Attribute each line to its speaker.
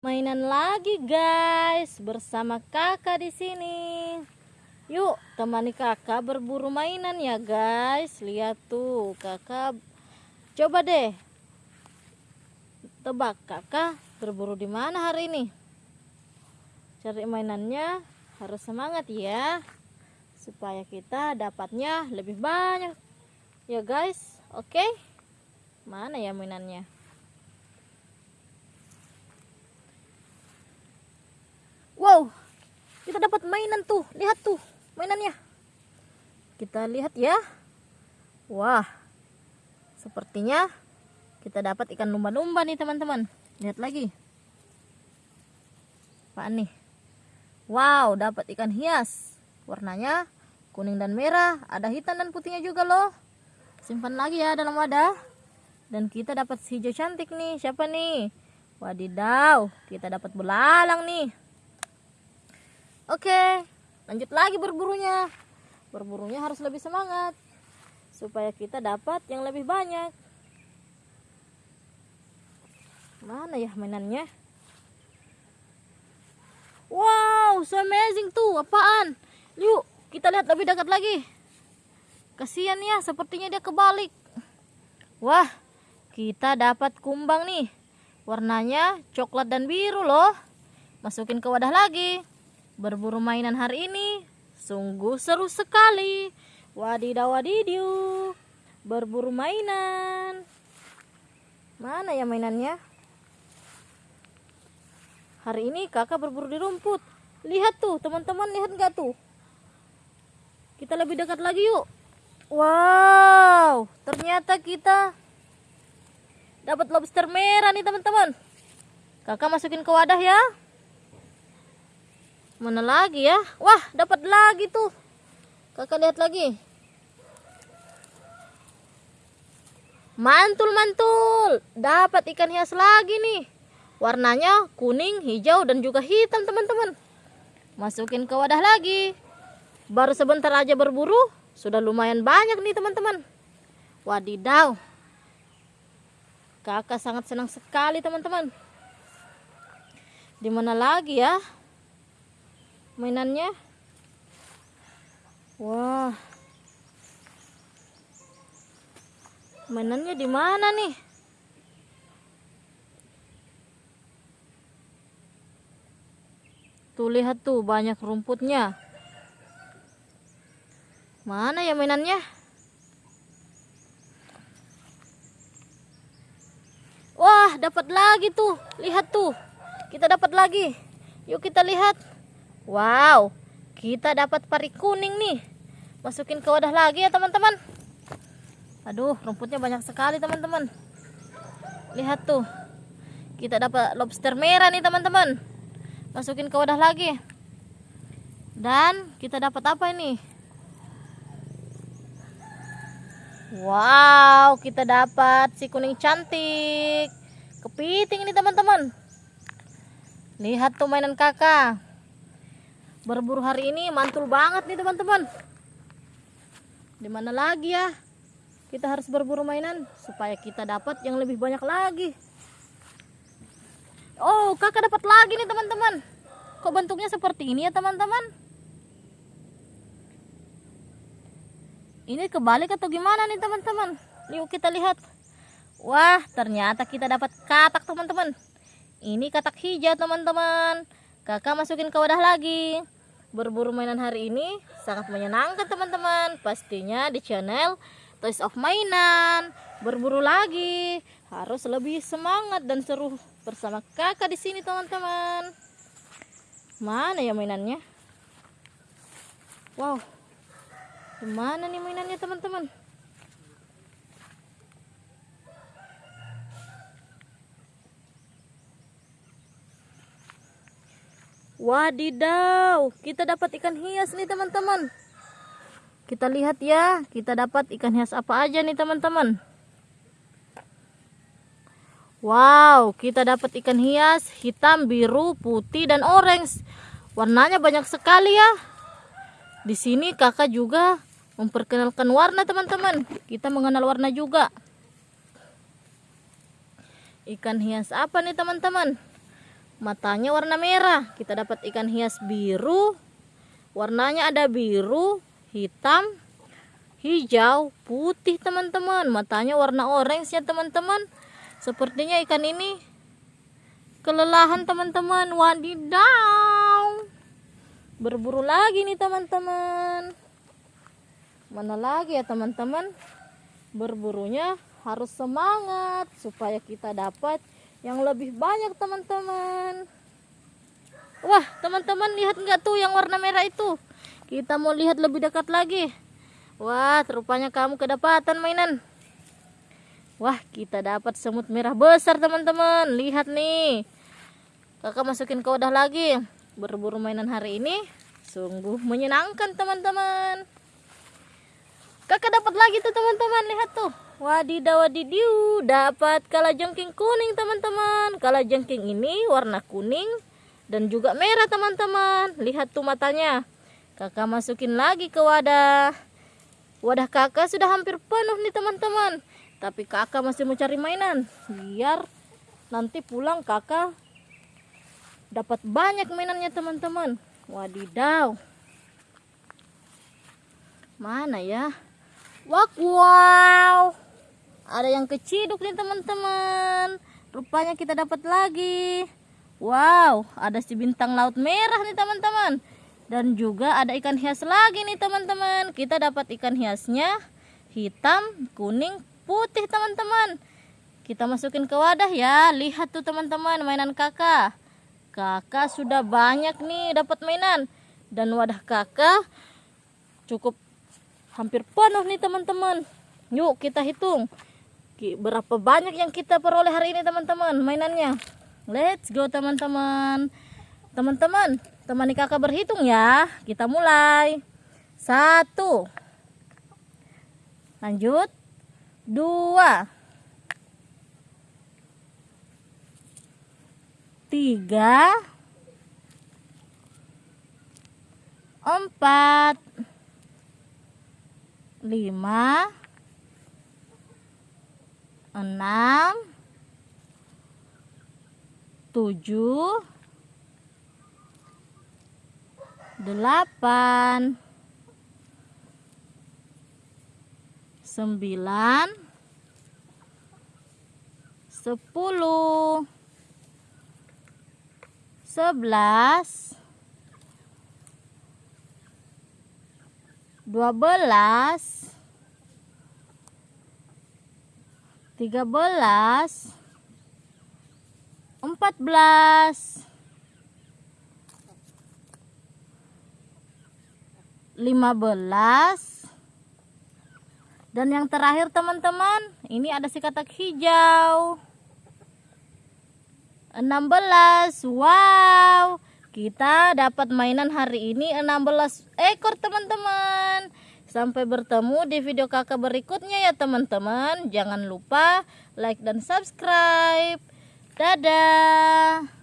Speaker 1: Mainan lagi guys bersama kakak di sini. Yuk temani kakak berburu mainan ya guys. Lihat tuh kakak. Coba deh. Tebak kakak berburu di mana hari ini? Cari mainannya harus semangat ya. Supaya kita dapatnya lebih banyak. Ya guys. Oke. Mana ya mainannya? Wow, dapat mainan tuh. Lihat tuh mainannya. Kita lihat ya. Wah, sepertinya kita dapat ikan lumba-lumba nih teman-teman. Lihat lagi. Apa nih? Wow, dapat ikan hias. Warnanya kuning dan merah. Ada hitam dan putihnya juga loh. Simpan lagi ya dalam wadah. Dan kita dapat hijau cantik nih. Siapa nih? Wadidaw, kita dapat belalang nih. Oke, lanjut lagi berburunya. Berburunya harus lebih semangat supaya kita dapat yang lebih banyak. Mana ya mainannya? Wow, so amazing tuh. Apaan? Yuk, kita lihat lebih dekat lagi. Kasihan ya, sepertinya dia kebalik. Wah, kita dapat kumbang nih. Warnanya coklat dan biru loh. Masukin ke wadah lagi. Berburu mainan hari ini sungguh seru sekali. Wadidaw wadidiu. Berburu mainan. Mana ya mainannya? Hari ini kakak berburu di rumput. Lihat tuh teman-teman, lihat nggak tuh? Kita lebih dekat lagi yuk. Wow, ternyata kita dapat lobster merah nih teman-teman. Kakak masukin ke wadah ya. Mana lagi ya? Wah, dapat lagi tuh. Kakak lihat lagi. Mantul-mantul. Dapat ikan hias lagi nih. Warnanya kuning, hijau, dan juga hitam, teman-teman. Masukin ke wadah lagi. Baru sebentar aja berburu, sudah lumayan banyak nih, teman-teman. Wadidaw. Kakak sangat senang sekali, teman-teman. Di mana lagi ya? Mainannya? Wah. Mainannya di mana nih? Tuh lihat tuh banyak rumputnya. Mana ya mainannya? Wah dapat lagi tuh. Lihat tuh. Kita dapat lagi. Yuk kita lihat Wow, kita dapat pari kuning nih. Masukin ke wadah lagi ya teman-teman. Aduh, rumputnya banyak sekali teman-teman. Lihat tuh. Kita dapat lobster merah nih teman-teman. Masukin ke wadah lagi. Dan kita dapat apa ini? Wow, kita dapat si kuning cantik. Kepiting nih teman-teman. Lihat tuh mainan kakak berburu hari ini mantul banget nih teman-teman. Di mana lagi ya? Kita harus berburu mainan supaya kita dapat yang lebih banyak lagi. Oh kakak dapat lagi nih teman-teman. Kok bentuknya seperti ini ya teman-teman? Ini kebalik atau gimana nih teman-teman? Yuk kita lihat. Wah ternyata kita dapat katak teman-teman. Ini katak hijau teman-teman kakak masukin ke wadah lagi. Berburu mainan hari ini sangat menyenangkan teman-teman. Pastinya di channel Toys of Mainan. Berburu lagi. Harus lebih semangat dan seru bersama kakak di sini teman-teman. Mana ya mainannya? Wow. Mana nih mainannya teman-teman Wadidaw, kita dapat ikan hias nih teman-teman. Kita lihat ya, kita dapat ikan hias apa aja nih teman-teman. Wow, kita dapat ikan hias hitam, biru, putih, dan orange. Warnanya banyak sekali ya. Di sini kakak juga memperkenalkan warna teman-teman. Kita mengenal warna juga. Ikan hias apa nih teman-teman? Matanya warna merah. Kita dapat ikan hias biru. Warnanya ada biru hitam hijau putih teman-teman. Matanya warna orange ya teman-teman. Sepertinya ikan ini kelelahan teman-teman. Wadidaw. Berburu lagi nih teman-teman. Mana lagi ya teman-teman? Berburunya harus semangat supaya kita dapat yang lebih banyak teman-teman. Wah teman-teman lihat nggak tuh yang warna merah itu? Kita mau lihat lebih dekat lagi. Wah rupanya kamu kedapatan mainan. Wah kita dapat semut merah besar teman-teman. Lihat nih. Kakak masukin ke wadah lagi. Berburu mainan hari ini sungguh menyenangkan teman-teman. Kakak dapat lagi tuh teman-teman. Lihat tuh Wadidaw wadidiu, dapat kalajengking kuning teman-teman. Kalajengking ini warna kuning dan juga merah teman-teman. Lihat tuh matanya. Kakak masukin lagi ke wadah. Wadah kakak sudah hampir penuh nih teman-teman. Tapi kakak masih mau cari mainan. Biar nanti pulang kakak dapat banyak mainannya teman-teman. Wadidaw. Mana ya? Wak wow ada yang keciduk nih teman-teman. Rupanya kita dapat lagi. Wow ada si bintang laut merah nih teman-teman. Dan juga ada ikan hias lagi nih teman-teman. Kita dapat ikan hiasnya hitam kuning putih teman-teman. Kita masukin ke wadah ya. Lihat tuh teman-teman mainan kakak. Kakak sudah banyak nih dapat mainan. Dan wadah kakak cukup hampir penuh nih teman-teman. Yuk kita hitung berapa banyak yang kita peroleh hari ini teman-teman mainannya? Let's go teman-teman. Teman-teman temani kakak berhitung ya. Kita mulai. Satu. Lanjut. Dua. Tiga. Empat. Lima enam. Tujuh. Delapan. Sembilan. Sepuluh. Sebelas. Dua belas tiga belas, empat belas, lima belas, dan yang terakhir teman-teman ini ada si katak hijau. Enam belas, wow kita dapat mainan hari ini enam belas ekor teman-teman Sampai bertemu di video kakak berikutnya ya teman-teman. Jangan lupa like dan subscribe. Dadah.